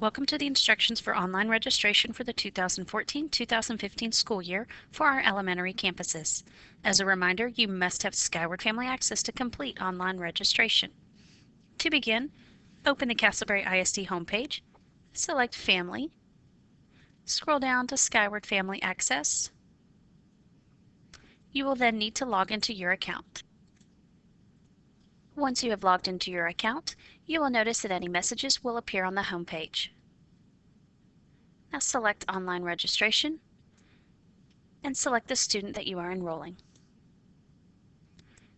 Welcome to the instructions for online registration for the 2014-2015 school year for our elementary campuses. As a reminder, you must have Skyward Family Access to complete online registration. To begin, open the Castleberry ISD homepage, select Family, scroll down to Skyward Family Access. You will then need to log into your account. Once you have logged into your account, you will notice that any messages will appear on the home page. Now select Online Registration and select the student that you are enrolling.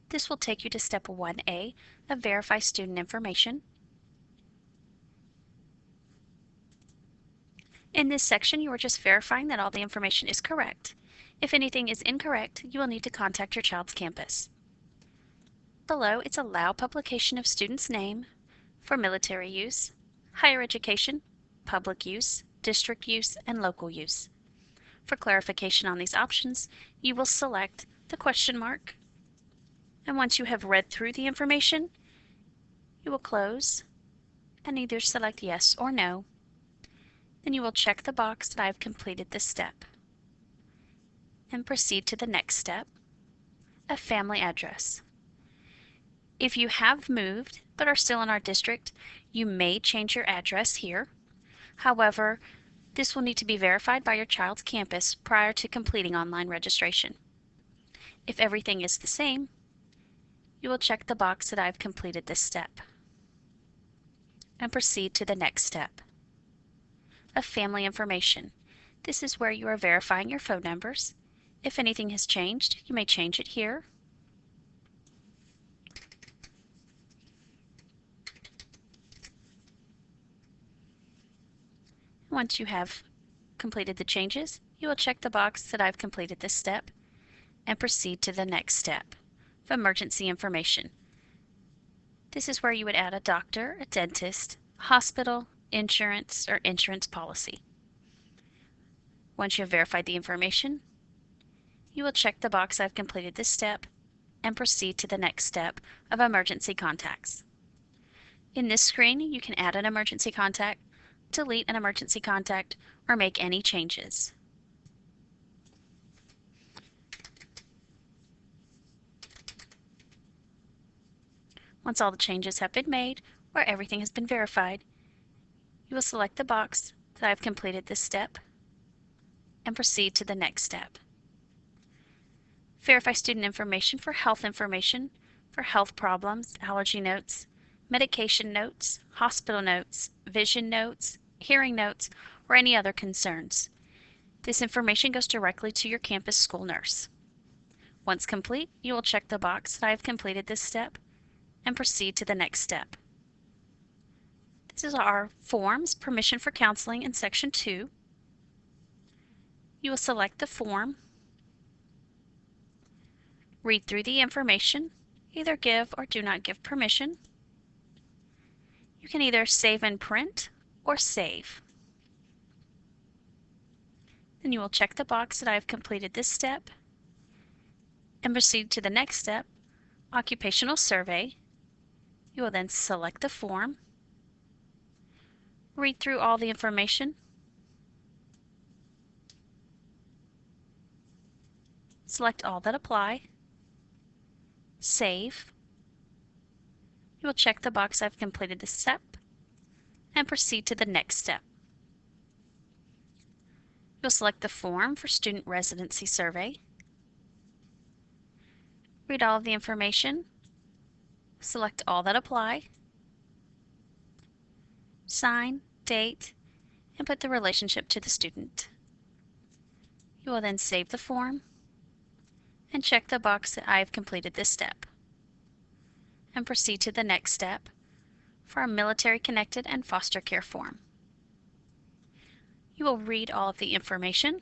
This will take you to Step 1A of Verify Student Information. In this section, you are just verifying that all the information is correct. If anything is incorrect, you will need to contact your child's campus. Below, it's Allow publication of student's name for military use, higher education, public use, district use, and local use. For clarification on these options, you will select the question mark, and once you have read through the information, you will close and either select yes or no. Then you will check the box that I have completed this step and proceed to the next step, a family address. If you have moved but are still in our district, you may change your address here. However, this will need to be verified by your child's campus prior to completing online registration. If everything is the same, you will check the box that I've completed this step and proceed to the next step of family information. This is where you are verifying your phone numbers. If anything has changed, you may change it here Once you have completed the changes, you will check the box that I've completed this step and proceed to the next step of emergency information. This is where you would add a doctor, a dentist, hospital, insurance, or insurance policy. Once you have verified the information, you will check the box I've completed this step and proceed to the next step of emergency contacts. In this screen, you can add an emergency contact delete an emergency contact, or make any changes. Once all the changes have been made, or everything has been verified, you will select the box that I've completed this step and proceed to the next step. Verify student information for health information, for health problems, allergy notes, medication notes, hospital notes, vision notes, hearing notes, or any other concerns. This information goes directly to your campus school nurse. Once complete, you will check the box that I have completed this step and proceed to the next step. This is our forms, permission for counseling in section 2. You will select the form, read through the information, either give or do not give permission, you can either save and print or save. Then you will check the box that I have completed this step and proceed to the next step, occupational survey. You will then select the form, read through all the information, select all that apply, save, you will check the box I've completed this step and proceed to the next step. You'll select the form for Student Residency Survey. Read all of the information. Select all that apply. Sign, date, and put the relationship to the student. You will then save the form and check the box that I have completed this step and proceed to the next step for our military connected and foster care form. You will read all of the information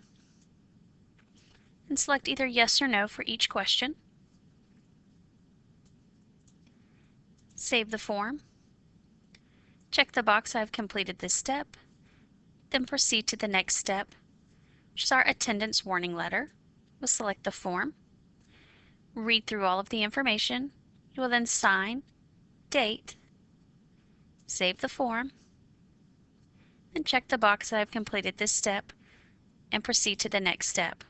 and select either yes or no for each question. Save the form. Check the box I've completed this step, then proceed to the next step, which is our attendance warning letter. We'll select the form, read through all of the information, you will then sign, date, save the form, and check the box that I've completed this step and proceed to the next step.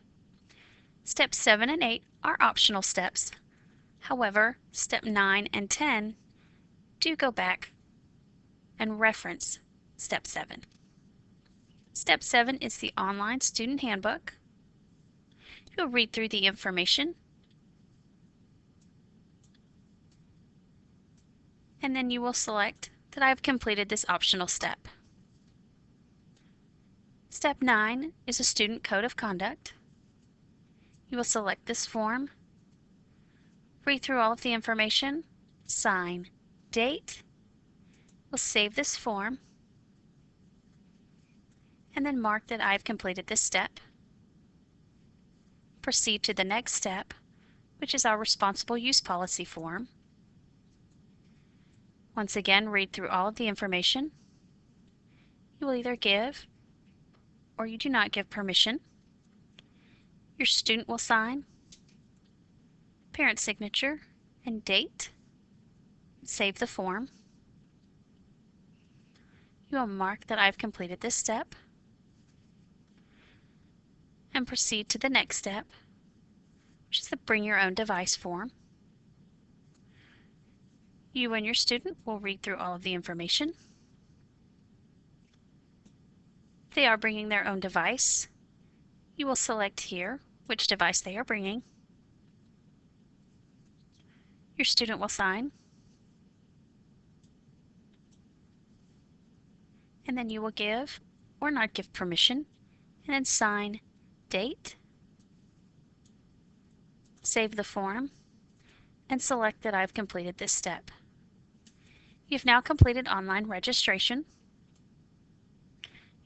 Steps 7 and 8 are optional steps. However, step 9 and 10 do go back and reference step 7. Step 7 is the online student handbook. You'll read through the information and then you will select that I have completed this optional step. Step 9 is a student code of conduct. You will select this form, read through all of the information, sign, date, we'll save this form, and then mark that I've completed this step. Proceed to the next step, which is our responsible use policy form. Once again, read through all of the information. You will either give or you do not give permission. Your student will sign, parent signature, and date. Save the form. You will mark that I've completed this step and proceed to the next step, which is the Bring Your Own Device form. You and your student will read through all of the information. They are bringing their own device, you will select here which device they are bringing. Your student will sign. And then you will give or not give permission and then sign date, save the form, and select that I've completed this step. You've now completed online registration.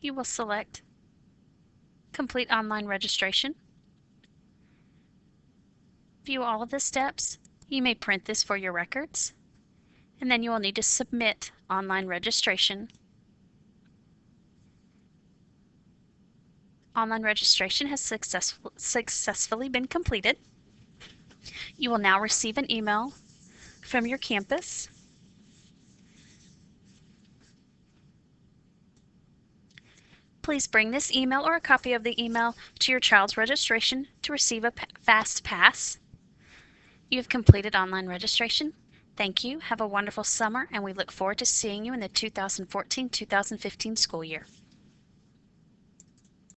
You will select Complete Online Registration. View all of the steps. You may print this for your records. And then you will need to submit online registration. Online registration has successful, successfully been completed. You will now receive an email from your campus Please bring this email or a copy of the email to your child's registration to receive a Fast Pass. You have completed online registration. Thank you. Have a wonderful summer, and we look forward to seeing you in the 2014-2015 school year.